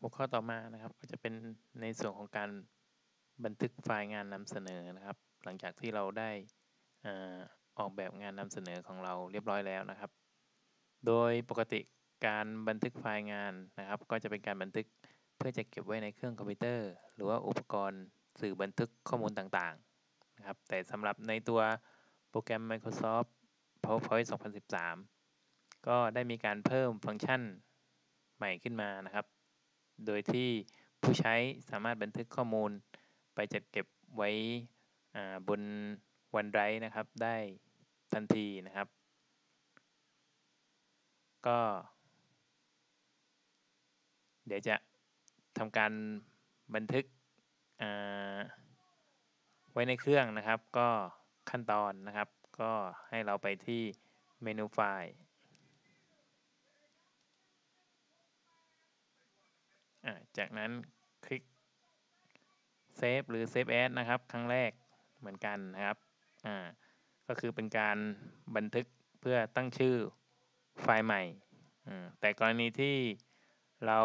หัวข้อต่อมานะครับก็จะเป็นในส่วนของการบันทึกไฟล์งานนำเสนอนะครับ หลังจากที่เราได้ออกแบบงานนำเสนอของเราเรียบร้อยแล้วนะครับ โดยปกติการบันทึกไฟล์งานนะครับ ก็จะเป็นการบันทึกเพื่อจะเก็บไว้ในเครื่องคอมพิวเตอร์ หรือว่าอุปกรณ์สื่อบันทึกข้อมูลต่างๆนะครับ แต่สำหรับในตัวโปรแกรม Microsoft PowerPoint 2013 ก็ได้มีการเพิ่มฟังก์ชันใหม่ขึ้นมานะครับ โดยที่ผู้ใช้สามารถบันทึกข้อมูลไปจัดเก็บไว้บนวันไรนะครับ ได้ทันทีนะครับ ก็ เดี๋ยวจะทำการบันทึกไว้ในเครื่องนะครับ ก็ขั้นตอนนะครับ ก็ให้เราไปที่เมนูไฟล์ จากนั้นคลิก Save หรือ Save As นะครับ ครั้งแรกเหมือนกันนะครับก็คือเป็นการบันทึกเพื่อตั้งชื่อไฟล์ใหม่ แต่กรณีที่เรา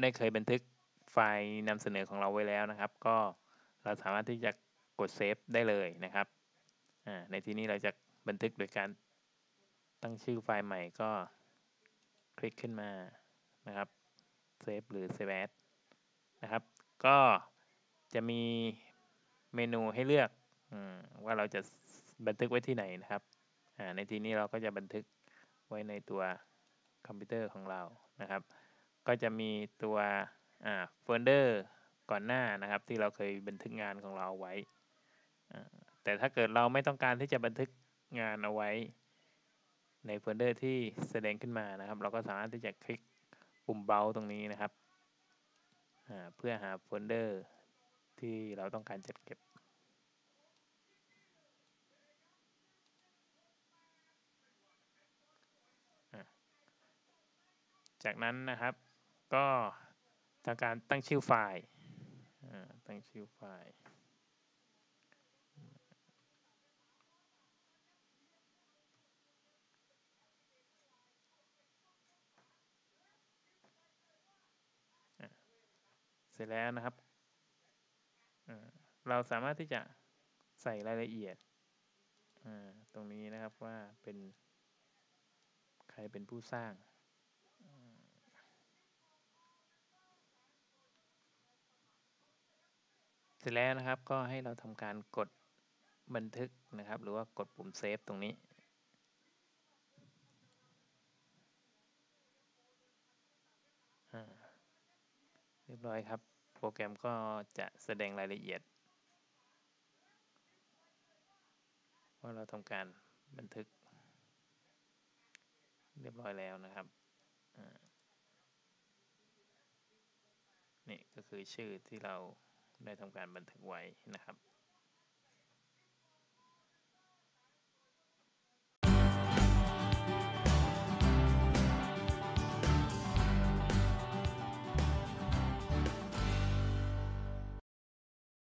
ได้เคยบันทึกไฟล์นำเสนอของเราไว้แล้วนะครับ ก็เราสามารถที่จะกด Save ได้เลยนะครับ ในที่นี้เราจะบันทึกโดยการตั้งชื่อไฟล์ใหม่ก็คลิกขึ้นมานะครับ Save หรือ Save As นะครับ ก็จะมีเมนูให้เลือกว่าเราจะบันทึกไว้ที่ไหนนะครับ ในที่นี้เราก็จะบันทึกไว้ในตัวคอมพิวเตอร์ของเรานะครับ ก็จะมีตัวโฟลเดอร์ก่อนหน้านะครับ ที่เราเคยบันทึกงานของเราเอาไว้ แต่ถ้าเกิดเราไม่ต้องการที่จะบันทึกงานเอาไว้ ในโฟลเดอร์ที่แสดงขึ้นมานะครับ เราก็สามารถที่จะคลิก ปุ่มเบาตรงนี้นะครับ เพื่อหาโฟลเดอร์ที่เราต้องการจัดเก็บจากนั้นนะครับก็ทำการตั้งชื่อไฟล์ตั้งชื่อไฟล์ สร็จแล้วนะครับ เราสามารถที่จะใส่รายละเอียดตรงนี้นะครับว่าเป็นใครเป็นผู้สร้างเสร็จแล้วนะครับก็ให้เราทำการกดบันทึกนะครับ หรือว่ากดปุ่มเซฟตรงนี้ เรียบร้อยครับ โปรแกรมก็จะแสดงรายละเอียด ว่าเราทำการบันทึก เรียบร้อยแล้วนะครับนี่ก็คือชื่อที่เราได้ทำการบันทึกไว้นะครับ